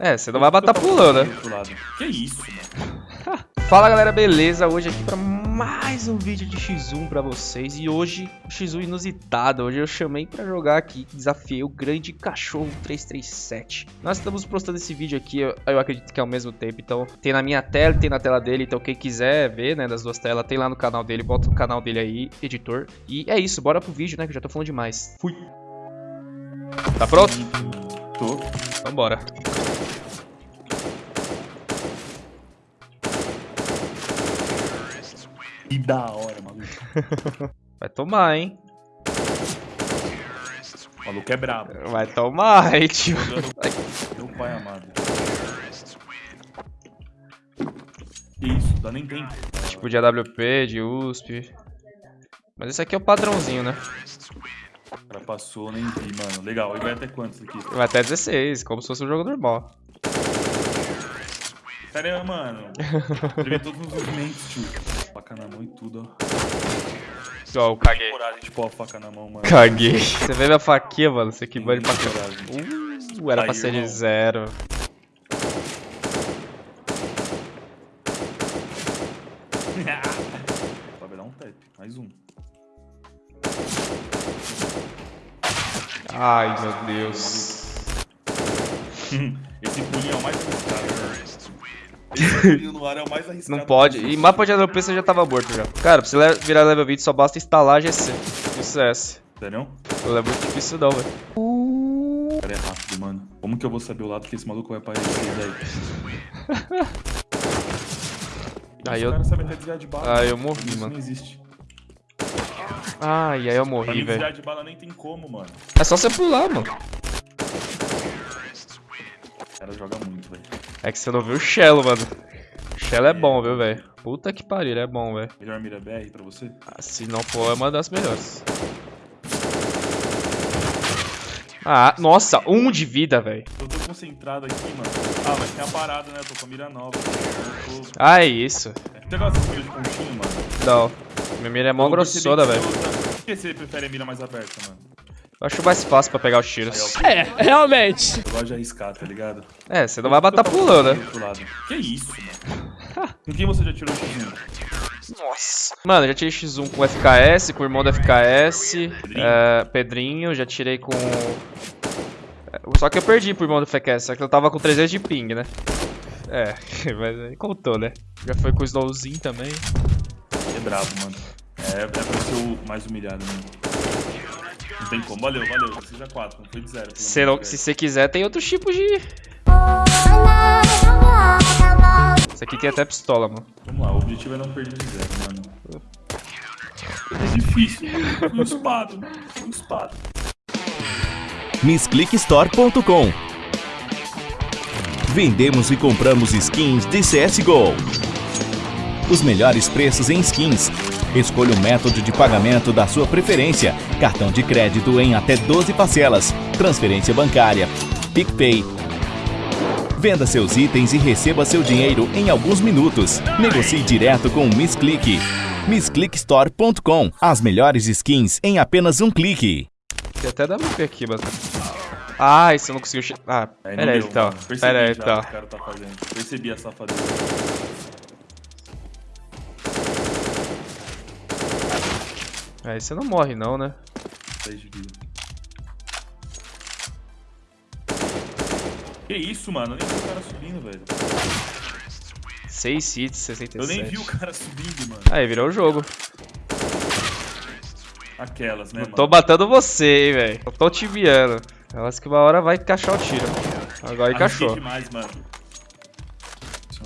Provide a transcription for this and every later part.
É, você não vai matar pulando, né? Que isso, mano? Fala galera, beleza? Hoje aqui pra mais um vídeo de X1 pra vocês E hoje, o X1 inusitado Hoje eu chamei pra jogar aqui, desafiei o Grande Cachorro 337 Nós estamos postando esse vídeo aqui, eu, eu acredito que é ao mesmo tempo Então tem na minha tela, tem na tela dele Então quem quiser ver, né, das duas telas Tem lá no canal dele, bota o canal dele aí, editor E é isso, bora pro vídeo, né, que eu já tô falando demais Fui Tá pronto? Tô. Então bora Que da hora, maluco. Vai tomar, hein? O maluco é brabo. Vai tomar, hein, tio Meu pai amado. Que isso, dá nem tempo. Tipo de AWP, de USP. Mas esse aqui é o padrãozinho, né? O cara passou, nem vi, mano. Legal, e vai até quantos aqui? Vai até 16, como se fosse um jogo normal. Caramba, mano. Prevê todos os movimentos, tio. Faca na mão e tudo, ó. Ó, eu caguei. Coragem de pôr a faca na mão, mano. Caguei. Você vê minha faquinha, mano? Você que bane pra Coragem. Uh, era pra Aí, ser de zero. Vai dar um tap. Mais um. Ai, meu Deus. Esse pulinho é o mais arriscado, né? No ar é o mais arriscado. Não pode. E mapa de AWP você já tava morto já. Cara, pra você virar level 20 só basta instalar GC. Isso é CS. Sério? Não é muito difícil não, velho. O cara é rápido, mano. Como que eu vou saber o lado que esse maluco vai aparecer, velho? Aí eu- bala. Ah, eu morri, Isso mano. não existe. Ai, aí eu morri, velho. desviar de bala nem tem como, mano. É só você pular, mano. O cara joga muito, velho. É que você não viu o Shello, mano. O Shello é bom, viu, velho? Puta que pariu, ele é bom, velho. Melhor mira BR pra você? Ah, Se não for, é uma das melhores. Ah, nossa, um de vida, velho. Eu tô concentrado aqui, mano. Ah, mas tem a parada, né? Eu tô com a mira nova. Tô... Ah, é isso. Tem aquela mira de pontinho, mano. Não. Minha mira é mó grossona, velho. você Por que você prefere a mira mais aberta, mano? Eu acho mais fácil pra pegar os tiros. É, realmente. Eu gosto de arriscar, tá ligado? É, você não vai matar pulando, né? Que isso, mano? Com quem você já tirou X1? Nossa. Mano, já tirei X1 com FKS, com o irmão do FKS. é, Pedrinho, já tirei com. Só que eu perdi pro irmão do FKS, só que eu tava com 300 de ping, né? É, mas aí contou, né? Já foi com o Snowzinho também. É brabo, mano. É, é pra ser o mais humilhado, mano. Não tem como. Valeu, valeu. Já seja 4, não foi de 0. Se não- se você quiser, tem outros tipos de. Esse aqui tem até pistola, mano. Vamos lá, o objetivo é não perder de 0, mano. É difícil. Um espado, um espado. MissClickStore.com Vendemos e compramos skins de CSGO. Os melhores preços em skins. Escolha o método de pagamento da sua preferência. Cartão de crédito em até 12 parcelas. Transferência bancária. PicPay. Venda seus itens e receba seu dinheiro em alguns minutos. Negocie direto com o MissClick. MissClickStore.com As melhores skins em apenas um clique. Tem até WP aqui, mano. Ah, esse eu não conseguiu. Ah, pera aí então. Pera aí já então. o que o cara tá fazendo. Percebi a safadeza. Aí você não morre, não, né? 10 de vida. Que isso, mano? Eu nem vi o cara subindo, velho. 6 hits, 67. Eu nem vi o cara subindo, mano. Aí, virou o jogo. Aquelas, né, mano? Tô matando você, hein, velho. Eu tô te viando. Elas que uma hora vai encaixar o tiro. Agora encaixou. demais, mano. Você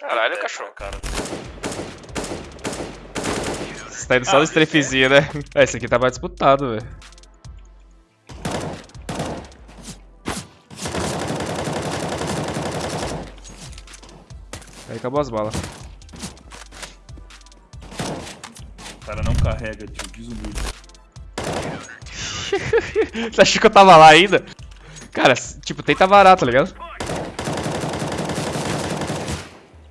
Caralho, encaixou. cara. Você tá indo só no strafezinho, né? É, esse aqui tá mais disputado, velho. Aí acabou as balas. O cara não carrega, tio. Desumilde. Você achou que eu tava lá ainda? Cara, tipo, tenta varar, tá ligado?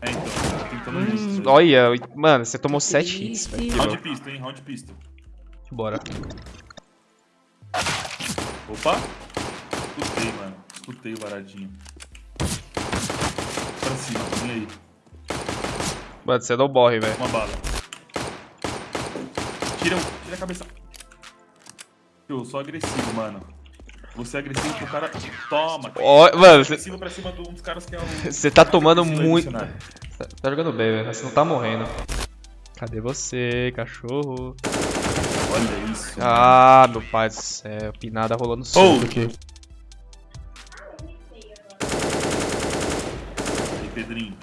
É, então. Tô tentando muito. Hum, olha, mano, você tomou 7 hits, velho. Round pistol, hein? Round pistol. Bora. Opa. Escutei, mano. Escutei o varadinho. Pra cima, vem aí. Mano, você não morre, velho. Uma bala. Tira, o- tira a cabeça. Eu sou agressivo, mano. Você é agressivo pro cara. Toma! Ó, mano, você- Agressivo pra cima de um dos caras que é o. você tá tomando muito. Tá, tá jogando bem, velho. Você não tá morrendo. Cadê você, cachorro? Olha isso. Ah, meu pai do céu. Pinada rolando solto Oh. aqui. Aí, Pedrinho.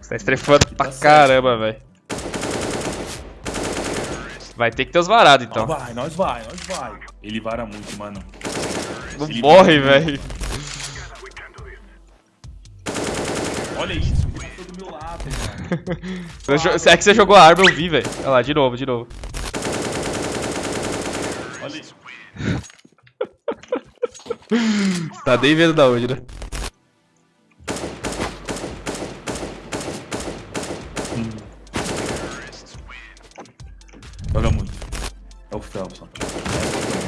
Você tá estrefando pra certo. caramba, velho. Vai ter que ter os varados, então. Nós vai, nós vai, nós vai. Ele vara muito, mano. Não Ele morre, velho. Olha isso, ele passou do meu lado, jo- É que você jogou a arma, eu vi, velho. Olha lá, de novo, de novo. Olha isso. Tá nem vendo da onde, né? Joga muito. É o Phelps, ó.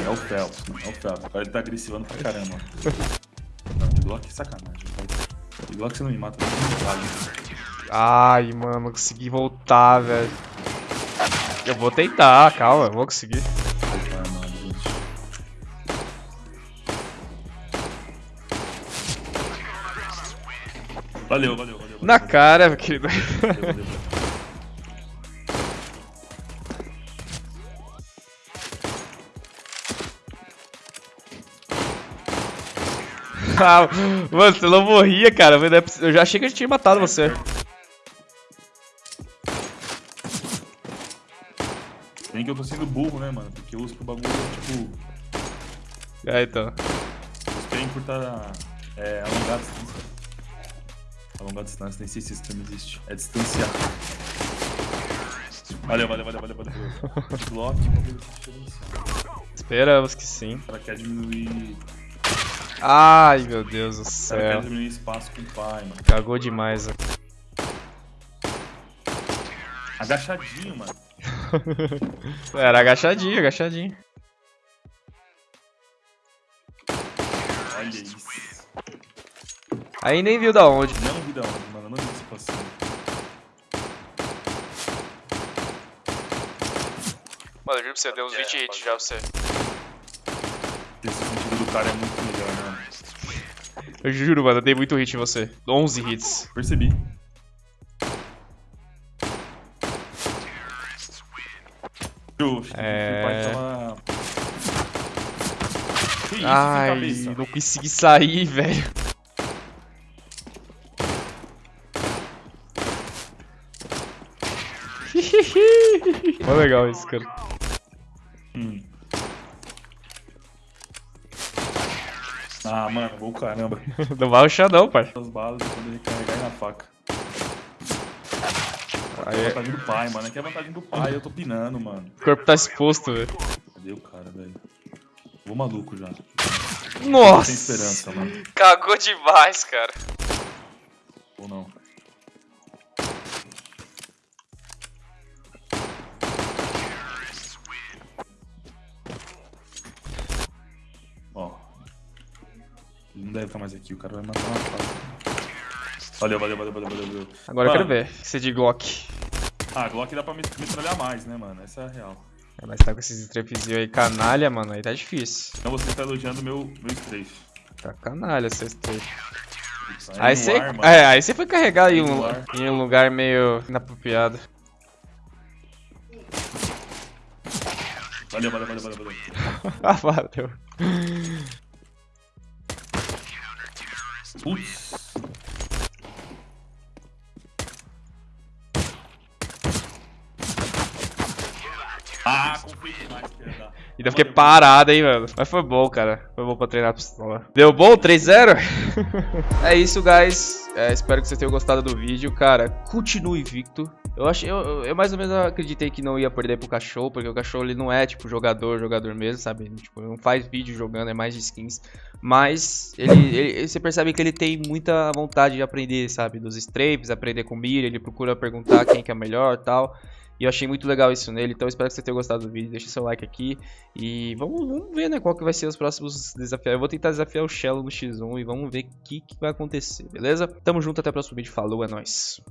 É o Phelps. É o Phelps. Agora ele tá agressivando pra caramba. Não, de Glock é sacanagem. De Glock você não me mata, não me vale. Ai, mano, consegui voltar, velho. Eu vou tentar, calma, eu vou conseguir. Gente. Valeu, valeu, valeu. Na valeu, cara, querido. valeu, valeu, valeu. Mano, você não morria, cara. é Eu já achei que a gente tinha matado você. Bem que eu tô sendo burro, né, mano? Porque eu uso pro bagulho, tipo, É, então. os pra encurtar é, alongar a distância. Alongar a distância, nem sei se esse termo existe. É distanciar. Valeu, valeu, valeu, valeu, valeu. Block. Esperamos que sim. Cara quer diminuir. Ai, meu Deus do cara céu. quer diminuir espaço com o pai, mano. Cagou demais, ó. Agachadinho, mano. Era agachadinho, agachadinho. Olha isso. Aí nem viu da onde. Não vi da onde, mano. Eu Não vi isso passando. Mano, eu juro pra você, deu uns 20 hits já você. Esse sentido do cara é muito. Eu juro, mano, eu dei muito hit em você. 11 hits. Percebi. É. isso, sem Ai, não consegui sair, velho. Mó legal isso, cara. Ah, mano, bom caramba. Não vai rushar não, pai. As balas quando ele carregar aí na faca. É a Aí, vantagem do pai, mano. Aqui é a vantagem do pai, eu tô pinando, mano. o corpo tá exposto, velho. Cadê o cara, velho? Vou maluco já. Nossa! Sem esperança, mano. Cagou demais, cara. Ou não. Não deve estar mais aqui, o cara vai matar uma fase. Valeu, valeu, valeu, valeu, valeu. Agora eu quero Mano, ver. Você de Glock. Ah, Glock dá pra me metralhar mais, né, mano? Essa é a real. É, Mas tá com esses strafezinhos aí canalha, mano. Aí tá difícil. Então você tá elogiando meu, meu strafe. Tá canalha esse strafe. Aí você. mano. É, aí você foi carregar em Aí um, em um lugar meio inapropriado. Valeu, valeu, valeu, valeu, valeu. Ah, valeu. Putz. Ah. Ainda fiquei parado, hein, mano. Mas foi bom, cara. Foi bom pra treinar a pistola. Deu bom? 3-0? é isso, guys. É, espero que vocês tenham gostado do vídeo. Cara, continue invicto. Eu, achei, eu, eu- mais ou menos acreditei que não ia perder pro cachorro, porque o cachorro ele não é, tipo, jogador, jogador mesmo, sabe? Tipo, não faz vídeo jogando, é mais de skins. Mas ele, ele- você percebe que ele tem muita vontade de aprender, sabe? Dos strapes, aprender com mira, ele procura perguntar quem que é melhor e tal. E eu achei muito legal isso nele, então espero que você tenha gostado do vídeo. Deixa seu like aqui e vamos, vamos ver, né, qual que vai ser os próximos desafios. Eu vou tentar desafiar o Shello no X1 e vamos ver o que, que vai acontecer, beleza? Tamo junto, até o próximo vídeo. Falou, é nóis.